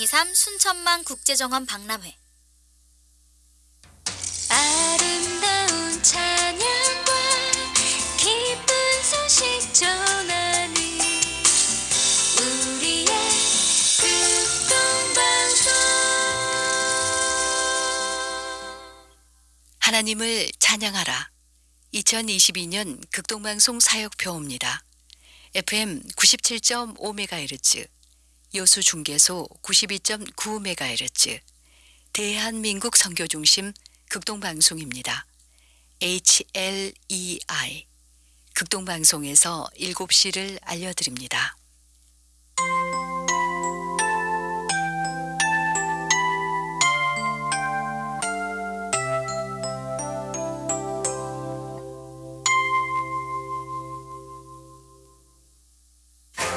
2023 순천만 국제정원 박람회 아름다운 찬양과 기쁜 소식 전하는 우리의 극동방송 하나님을 찬양하라. 2022년 극동방송 사역표입니다. FM 97.5MHz, 여수 중계소 92.9MHz, 대한민국 선교중심 극동방송입니다. HLEI 극동방송에서 7시를 알려드립니다.